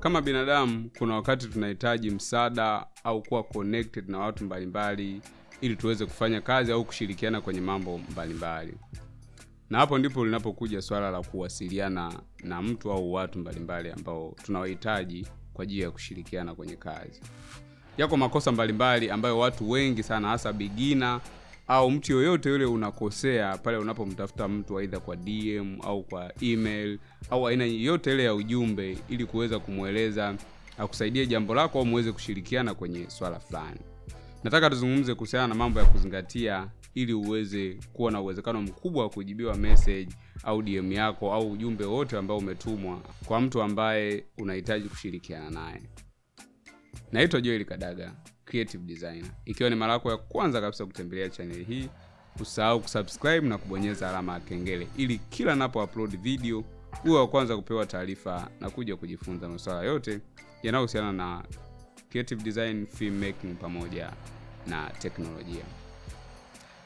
kama binadamu kuna wakati tunahitaji msaada au kuwa connected na watu mbalimbali ili tuweze kufanya kazi au kushirikiana kwenye mambo mbalimbali. Na hapo ndipo linapokuja swala la kuwasiliana na mtu au watu mbalimbali ambao tunawahitaji kwa ajili ya kushirikiana kwenye kazi. Yako makosa mbalimbali ambayo watu wengi sana hasa bigina au mtu yoyote yule unakosea pale unapomtafuta mtu aidha kwa dm au kwa email au aina yote ile ya ujumbe ili kuweza kumweleza akusaidie jambo lako au muweze kushirikiana kwenye swala fulani. Nataka tuzungumze kuhusiana na mambo ya kuzingatia ili uweze kuwa na uwezekano mkubwa wa kujibiwa message au dm yako au ujumbe wote ambao umetumwa kwa mtu ambaye unahitaji kushirikiana naye naitwa joel kadaga creative designer. Ikiwa ni mara yako ya kwanza kabisa kutembelea chaneli hii usahau kusubscribe na kubonyeza alama ya kengele ili kila napo upload video uwe wa kwanza kupewa taarifa na kuja kujifunza masuala yote yanayohusiana na creative design filmmaking pamoja na teknolojia.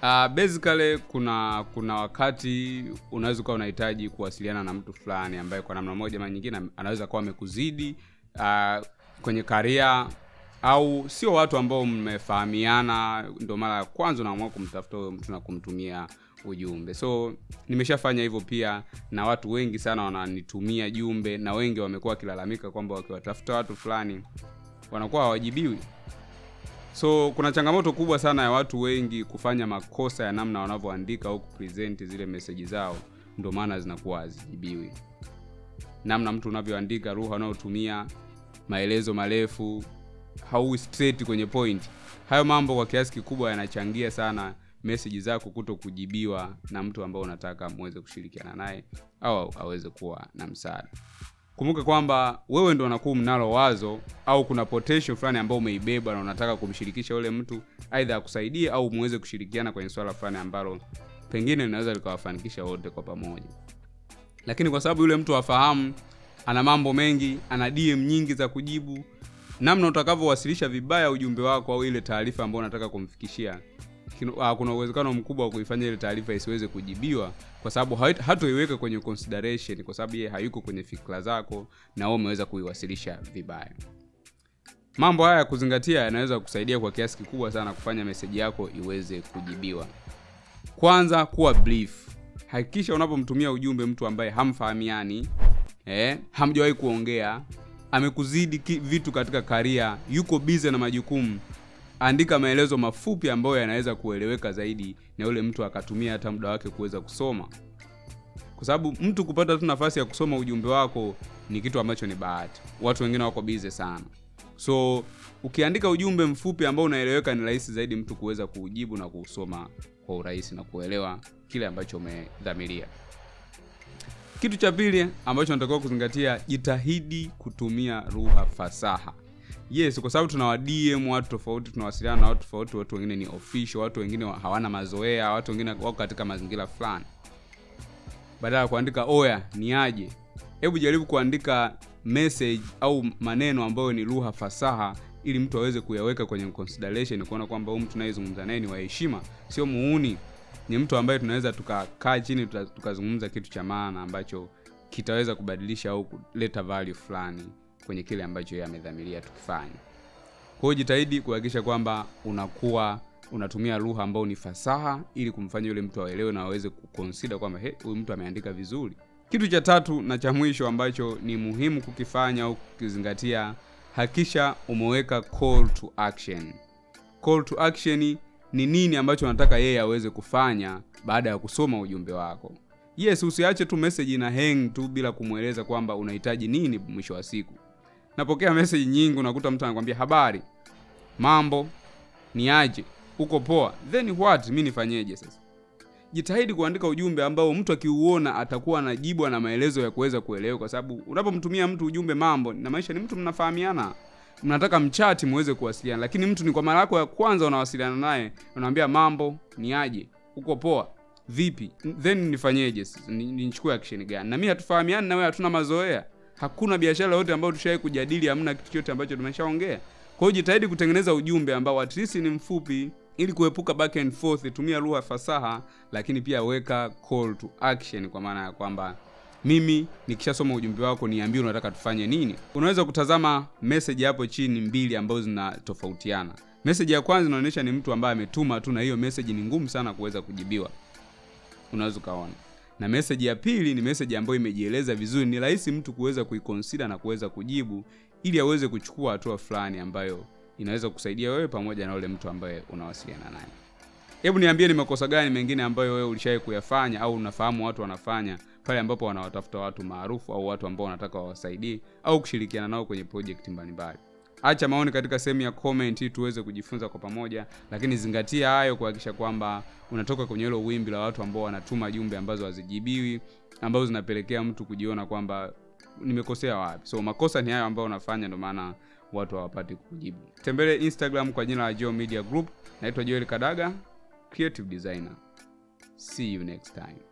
Uh, basically kuna kuna wakati unaweza ukawa unahitaji kuwasiliana na mtu fulani ambaye kwa namna moja ama nyingine anaweza kuwa amekuzidi uh, kwenye karia au sio watu ambao mmefahamiana ndo mara ya kwanza unaamua kumtafuta huyo mtu na kumtumia ujumbe. So nimeshafanya hivyo pia na watu wengi sana wananitumia jumbe na wengi wamekuwa wakilalamika kwamba wakiwatafuta watu fulani wanakuwa hawajibiwi. So kuna changamoto kubwa sana ya watu wengi kufanya makosa ya namna wanavyoandika au kupresenti zile meseji zao ndo maana zinakuwa hazijibiwi. Namna mtu unavyoandika lugha unayotumia maelezo marefu hau straight kwenye point. Hayo mambo kwa kiasi kikubwa yanachangia sana meseji zako kuto kujibiwa na mtu ambao unataka muweze kushirikiana naye au aweze kuwa na msaada. Kumbuka kwamba wewe ndo unakuwa mnalo wazo au kuna potential fulani ambao umeibeba na unataka kumshirikisha yule mtu aidha akusaidie au muweze kushirikiana kwenye swala fulani ambalo pengine linaweza likawafanikisha wote kwa pamoja. Lakini kwa sababu yule mtu afahamu ana mambo mengi ana dm nyingi za kujibu. Namna utakavyowasilisha vibaya ujumbe wako au ile taarifa ambayo unataka kumfikishia ah, kuna uwezekano mkubwa wa kuifanya ile taarifa isiweze kujibiwa kwa sababu hatoiweka kwenye consideration kwa sababu yeye hayuko kwenye fikra zako na wewe umeweza kuiwasilisha vibaya. Mambo haya ya kuzingatia yanaweza kusaidia kwa kiasi kikubwa sana kufanya meseji yako iweze kujibiwa. Kwanza kuwa brief. Hakikisha unapomtumia ujumbe mtu ambaye hamfahamiani eh, hamjawahi kuongea. Amekuzidi vitu katika karia yuko bize na majukumu. Andika maelezo mafupi ambayo yanaweza kueleweka zaidi na yule mtu akatumia hata muda wake kuweza kusoma. Kwa sababu mtu kupata tu nafasi ya kusoma ujumbe wako ni kitu ambacho ni bahati. Watu wengine wako bize sana. So ukiandika ujumbe mfupi ambao unaeleweka ni rahisi zaidi mtu kuweza kuujibu na kuusoma kwa urahisi na kuelewa kile ambacho umedhamiria kitu cha pili ambacho natakiwa kuzingatia jitahidi kutumia lugha fasaha. Yes kwa sababu tuna wadm watu tofauti tunawasiliana na watu tofauti watu wengine ni official watu wengine hawana mazoea watu wengine wako katika mazingira fulani. Badala ya kuandika oya ni aje? Hebu jaribu kuandika message au maneno ambayo ni lugha fasaha ili mtu aweze kuyaweka kwenye consideration kuona kwamba huyu mtu nayezungumza naye ni wa heshima sio muuni ni mtu ambaye tunaweza tukakaa chini tukazungumza kitu cha maana ambacho kitaweza kubadilisha au kuleta value fulani kwenye kile ambacho yeye amedhamiria tukifanya kwa hiyo jitahidi kuhakikisha kwamba unakuwa unatumia lugha ambayo ni fasaha ili kumfanya yule mtu aelewe na aweze kukonsida kwamba huyu mtu ameandika vizuri. Kitu cha tatu na cha mwisho ambacho ni muhimu kukifanya au kukizingatia hakisha umeweka call to action. Call to action ni nini ambacho unataka yeye aweze kufanya baada ya kusoma ujumbe wako. Yes usiache tu message ina hang tu bila kumweleza kwamba unahitaji nini mwisho wa siku. Napokea message nyingi unakuta mtu anakwambia habari mambo ni aje? Uko poa? Then what? Mi nifanyeje sasa? Jitahidi kuandika ujumbe ambao mtu akiuona atakuwa anajibwa na maelezo ya kuweza kuelewa kwa sababu unapomtumia mtu ujumbe mambo na maisha ni mtu mnafahamiana mnataka mchati muweze kuwasiliana lakini mtu ni kwa mara yako ya kwanza unawasiliana naye unamwambia mambo ni aje? Uko poa? Vipi? Then nifanyeje? Nichukue action gani? Na mi hatufahamiani na wewe hatuna mazoea. Hakuna biashara yote ambayo tushawai kujadili hamna kitu chote ambacho tumeshaongea. Kwa hiyo jitahidi kutengeneza ujumbe ambao at least ni mfupi ili kuepuka back and forth tumia lugha fasaha lakini pia weka call to action kwa maana ya kwamba mimi nikishasoma ujumbe wako niambie unataka tufanye nini. Unaweza kutazama message hapo chini mbili ambazo zinatofautiana. Message ya kwanza inaonyesha ni mtu ambaye ametuma tu na hiyo message ni ngumu sana kuweza kujibiwa. Unaweza ukaona. Na message ya pili ni message ambayo imejieleza vizuri. Ni rahisi mtu kuweza kuiconsider na kuweza kujibu ili aweze kuchukua hatua fulani ambayo inaweza kusaidia wewe pamoja na yule mtu ambaye unawasiliana naye. Hebu niambie ni makosa gani mengine ambayo wewe ulishawahi kuyafanya au unafahamu watu wanafanya pale ambapo wanawatafuta watu maarufu au watu ambao wanataka wawasaidie au kushirikiana nao kwenye project mbalimbali. Acha maoni katika sehemu ya comment ili tuweze kujifunza kwa pamoja lakini zingatia hayo kuhakikisha kwamba unatoka kwenye hilo wimbi la watu ambao wanatuma jumbe ambazo hazijibiwi ambazo zinapelekea mtu kujiona kwamba nimekosea wapi. So makosa ni hayo ambayo unafanya ndio maana watu hawapati kujibu tembele instagram kwa jina la Joe media group. Naitwa joel kadaga creative designer. See you next time